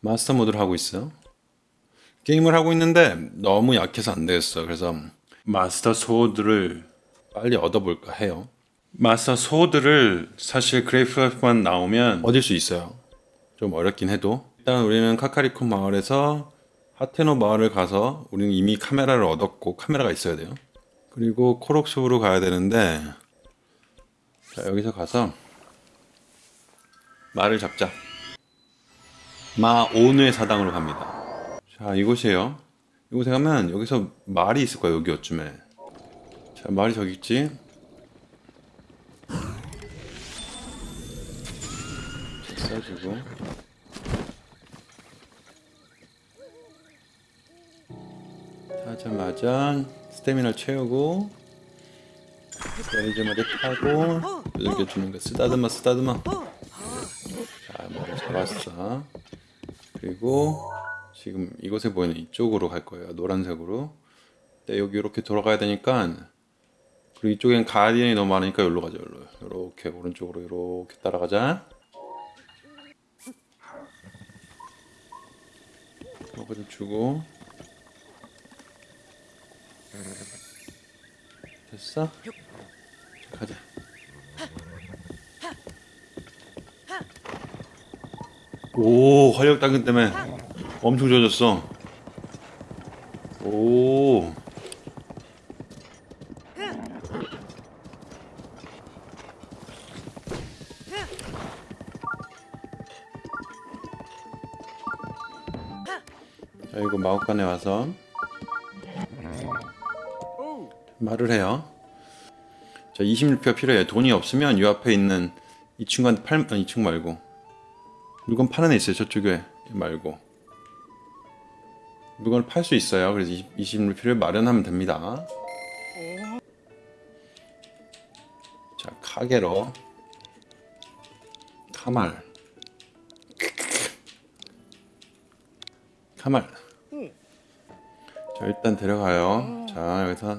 마스터 모드를 하고 있어요. 게임을 하고 있는데 너무 약해서 안 되겠어. 그래서 마스터 소드를 빨리 얻어볼까 해요. 마스터 소드를 사실 그래프만 나오면 얻을 수 있어요. 좀 어렵긴 해도 일단 우리는 카카리콘 마을에서 하테노 마을을 가서 우리는 이미 카메라를 얻었고 카메라가 있어야 돼요. 그리고 코록숲으로 가야 되는데 자 여기서 가서 말을 잡자. 마오누의 사당으로 갑니다. 자 이곳이에요. 이곳에 가면 여기서 말이 있을 거야 여기 어쯤에. 자 말이 저기 있지. 자, 써주고. 하자마자 스태미나 채우고 내리자마자 타고 여기 주는 거 쓰다듬어 쓰다듬어 자 머리 잡았어 그리고 지금 이곳에 보이는 이쪽으로 갈 거예요. 노란색으로. 여기 이렇게 돌아가야 되니까 그리고 이쪽엔 가디언이 너무 많으니까 여기로 가자 여기로. 이렇게 오른쪽으로 이렇게 따라가자. 이거 좀 주고. 됐어? 가자. 오, 활력 당근 때문에 엄청 좋아졌어. 오. 자, 이거 마법관에 와서 말을 해요. 자, 26표 필요해요. 돈이 없으면 이 앞에 있는 이 친구한테 팔, 아니, 이 친구 말고. 물건 파는 애 있어요. 저쪽에 말고. 물건을 팔 수 있어요. 그래서 20, 26표를 마련하면 됩니다. 자, 카게로. 카말. 카말. 자, 일단 데려가요. 자, 여기서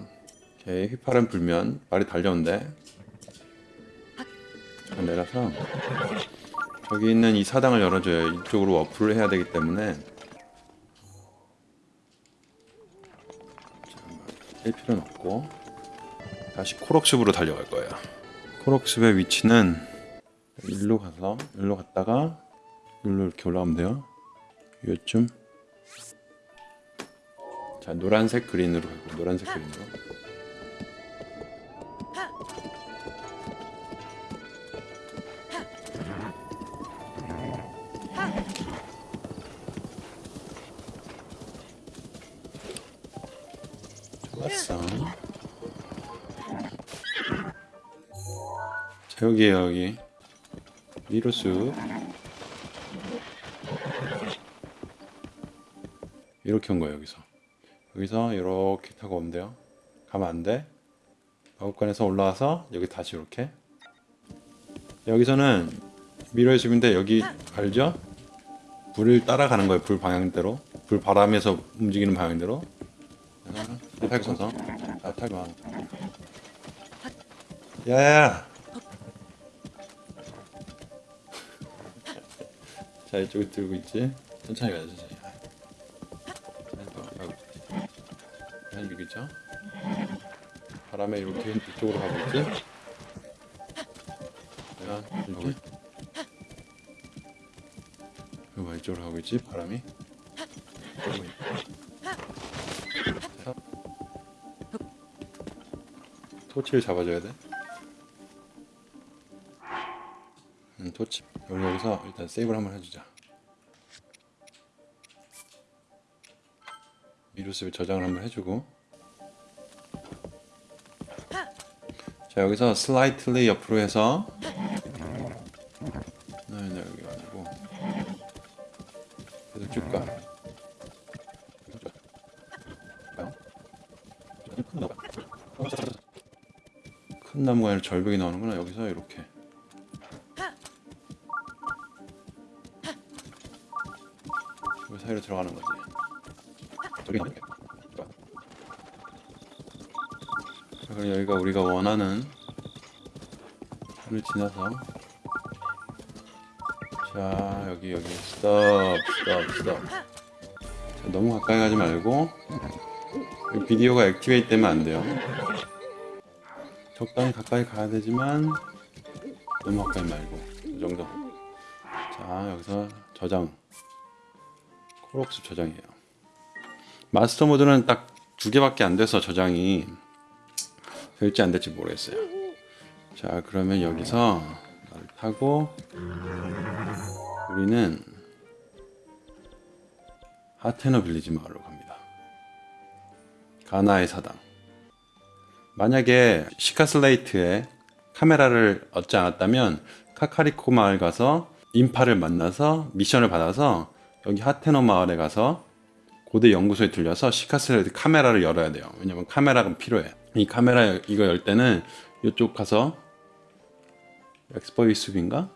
오케이 휘파람 불면 말이 달려온대 자, 내려서 저기 있는 이 사당을 열어줘요 이쪽으로 어플을 해야 되기 때문에. 자, 뺄 필요는 없고 다시 코록숲으로 달려갈 거예요. 코록숲의 위치는 일로 가서 일로 갔다가 일로 이렇게 올라가면 돼요. 요쯤. 자 노란색 그린으로 가고 노란색 그린으로 좋았어. 자, 여기에요, 여기. 미로수. 이렇게 온 거예요, 여기서. 여기서 이렇게 타고 오면 돼요. 가면 안 돼. 마법관에서 올라와서 여기 다시 이렇게. 여기서는 미로의 숲인데 여기 알죠? 불을 따라가는 거예요, 불 방향대로. 불 바람에서 움직이는 방향대로. 탈 서서? 아 탈마 야야야. 자 이쪽에 들고 있지? 천천히 가자 천천히. 한 여기 있죠? 바람에 이렇게 이쪽으로 가고 있지? 야 여기 봐 이쪽으로 가고 있지? 바람이 토치를 잡아줘야 돼. 음, 토치. 여기 여기서 일단 세이브를 한번 해주자. 미루스를 저장을 한번 해주고. 자 여기서 슬라이틀리 옆으로 해서. 네, 네 여기 가지고 계속 쭉 가. 큰 나무가 아니라 절벽이 나오는구나. 여기서 이렇게. 그 사이로 들어가는 거지. 저기 나오게 그럼 여기가 우리가 원하는 산을 지나서. 자 여기 여기. 스톱 스톱 스톱. 자, 너무 가까이 가지 말고 이 비디오가 activate 되면 안 돼요 적당히 가까이 가야 되지만 너무 가까이 말고 이 정도 자 여기서 저장 코록 숲 저장이에요 마스터 모드는 딱 두 개밖에 안 돼서 저장이 될지 안 될지 모르겠어요 자 그러면 여기서 말을 타고 우리는 하테너 빌리지 마을로 갑니다. 가나의 사당. 만약에 시카슬레이트에 카메라를 얻지 않았다면 카카리코 마을 가서 인파를 만나서 미션을 받아서 여기 하테너 마을에 가서 고대 연구소에 들려서 Sheikah Slate 카메라를 열어야 돼요. 왜냐면 카메라가 필요해. 이 카메라 이거 열 때는 이쪽 가서 엑스퍼 이 숲인가?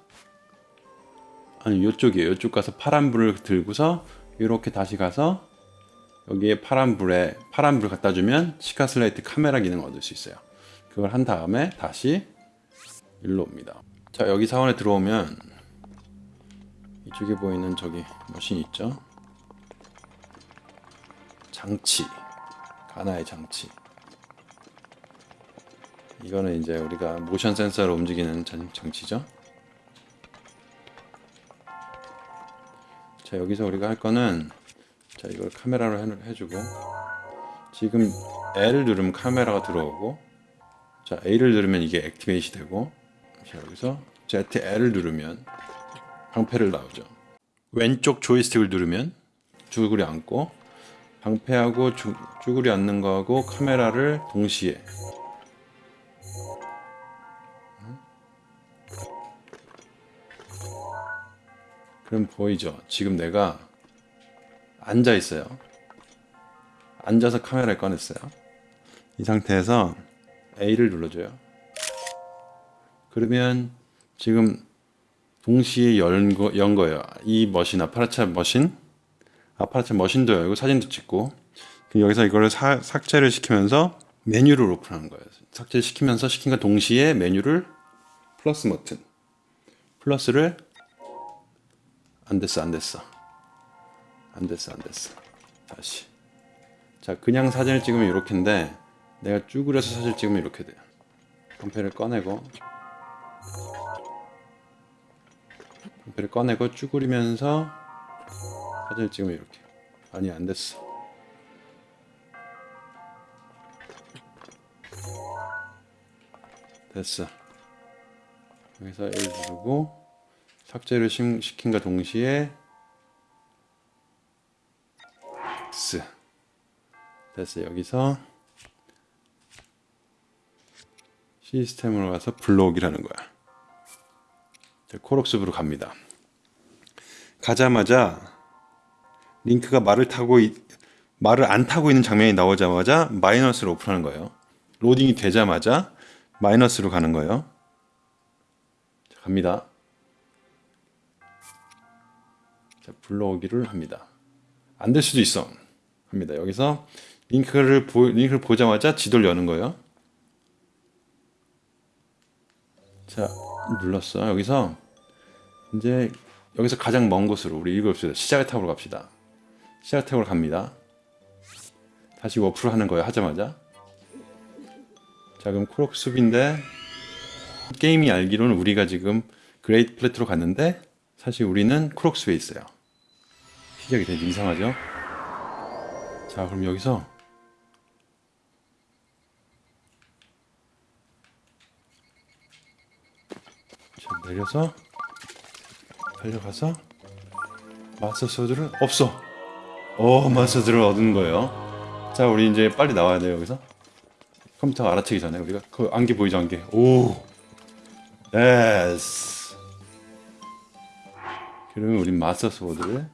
아니 이쪽이에요. 이쪽 가서 파란 불을 들고서 이렇게 다시 가서 여기에 파란 불에 파란 불 갖다 주면 Sheikah Slate 카메라 기능 을 얻을 수 있어요. 그걸 한 다음에 다시 일로 옵니다. 자 여기 사원에 들어오면 이쪽에 보이는 저기 머신 있죠? 장치 가나의 장치 이거는 이제 우리가 모션 센서로 움직이는 장- 장치죠. 자 여기서 우리가 할 거는 자 이걸 카메라로 해, 해주고 지금 L을 누르면 카메라가 들어오고 자 A를 누르면 이게 액티베이시 되고 자 여기서 ZL을 누르면 방패를 나오죠. 왼쪽 조이스틱을 누르면 쭈그리 앉고 방패하고 쭈, 쭈그리 앉는 거하고 카메라를 동시에 그럼 보이죠? 지금 내가 앉아 있어요. 앉아서 카메라를 꺼냈어요. 이 상태에서 A를 눌러줘요. 그러면 지금 동시에 연, 거, 연 거예요. 이 머신, 아파라차 머신, 아파라차 머신도 열고 사진도 찍고 여기서 이거를 사- 삭제를 시키면서 메뉴를 오픈하는 거예요. 삭제를 시키면서 시킨 거 동시에 메뉴를 플러스 버튼, 플러스를 안 됐어 안 됐어 안 됐어 안 됐어. 다시. 자 그냥 사진을 찍으면 이렇게인데 내가 쭈그려서 사진을 찍으면 이렇게 돼요. 방패를 꺼내고 방패를 꺼내고 쭈그리면서 사진을 찍으면 이렇게. 아니 안 됐어. 됐어. 여기서 1 누르고 삭제를 심- 시킨과 동시에 X 됐어 여기서 시스템으로 가서 불러오기라는 거야. 자, 코록숲으로 갑니다. 가자마자 링크가 말을 타고 이- 말을 안 타고 있는 장면이 나오자마자 마이너스를 오픈하는 거예요. 로딩이 되자마자 마이너스로 가는 거예요. 자, 갑니다. 자, 불러오기를 합니다. 안 될 수도 있어. 합니다. 여기서 링크를 보, 링크를 보자마자 지도를 여는 거예요. 자, 눌렀어. 여기서 이제 여기서 가장 먼 곳으로 우리 읽읍시다. 시작의 탑으로 갑시다. 시작 탑으로 갑니다. 다시 warp를 하는 거예요. 하자마자. 자, 그럼 코록 숲인데 게임이 알기로는 우리가 지금 Great Plateau로 갔는데 사실 우리는 코록 숲에 있어요. 시작이 되게 이상하죠? 자, 그럼 여기서 자, 내려서 달려가서 Master Sword를 없어. 어, 마스터 소드를 얻은 거예요. 자, 우리 이제 빨리 나와야 돼요, 여기서. 컴퓨터가 알아채기 전에 우리가 그 안개 보이죠, 안개. 오. Yes. 그러면 우린 Master Sword를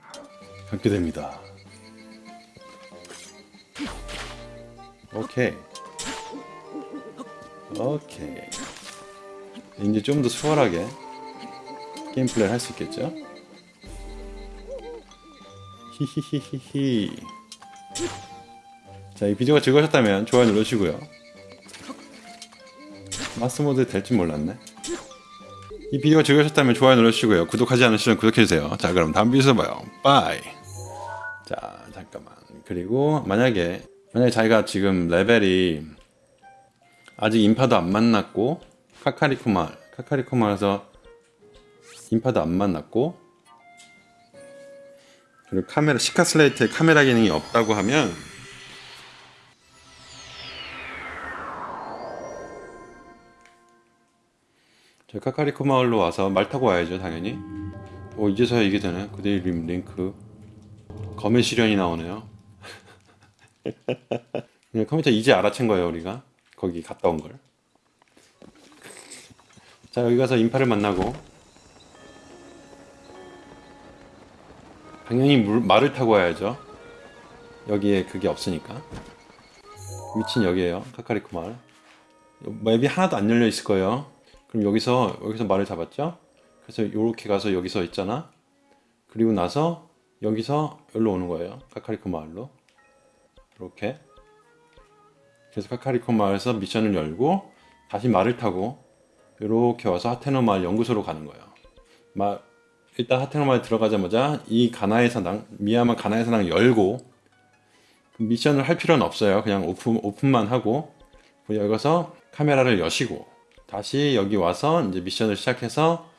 갖게 됩니다. 오케이. 오케이. 이제 좀 더 수월하게 게임 플레이를 할 수 있겠죠? 히히히히히. 자, 이 비디오가 즐거우셨다면 좋아요 눌러주시고요. 마스터 모드 될줄 몰랐네. 이 비디오가 즐거우셨다면 좋아요 눌러주시고요. 구독하지 않으시면 구독해주세요. 자 그럼 다음 비디오에서 봐요. Bye. 자 잠깐만. 그리고 만약에 만약에 자기가 지금 레벨이 아직 인파도 안 만났고 카카리코마 카카리코마에서 인파도 안 만났고 그리고 카메라 시카 슬레이트에 카메라 기능이 없다고 하면 저 카카리코 마을로 와서 말 타고 와야죠 당연히. 오 이제서야 이게 되네. 그대의 림 링크. 검의 시련이 나오네요 컴퓨터 이제 알아챈 거예요 우리가? 거기 갔다 온 걸. 자 여기 가서 인파를 만나고. 당연히 물, 말을 타고 와야죠. 여기에 그게 없으니까. 위치는 여기에요. 카카리코 마을 맵이 하나도 안 열려 있을 거예요. 그럼 여기서 여기서 말을 잡았죠? 그래서 이렇게 가서 여기서 있잖아? 그리고 나서 여기서 여기로 오는 거예요. 카카리코 마을로 이렇게. 그래서 카카리코 마을에서 미션을 열고 다시 말을 타고 이렇게 와서 하테노 마을 연구소로 가는 거예요. 마, 일단 하테노 마을 들어가자마자 이 가나의 사당 미야마 가나의 사당 열고 미션을 할 필요는 없어요. 그냥 오픈, 오픈만 하고 여기서 카메라를 여시고 다시 여기 와서 이제 미션을 시작해서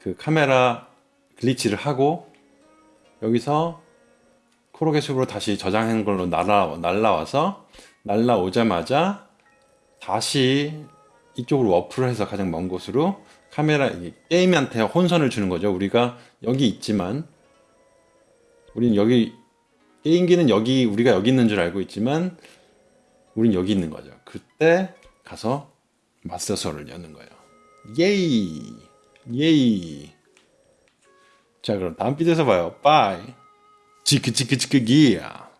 그 카메라 glitch를 하고 여기서 코로그 숲으로 다시 저장한 걸로 날아, 날라와서 날라오자마자 다시 이쪽으로 warp를 해서 가장 먼 곳으로 카메라 이 게임한테 혼선을 주는 거죠. 우리가 여기 있지만 우리는 여기 게임기는 여기 우리가 여기 있는 줄 알고 있지만 우린 여기 있는 거죠. 그때 가서 마스터소를 여는 거예요. 예이 예이 자 그럼 다음 비디오에서 봐요. 빠이 지크 지크 지크 기야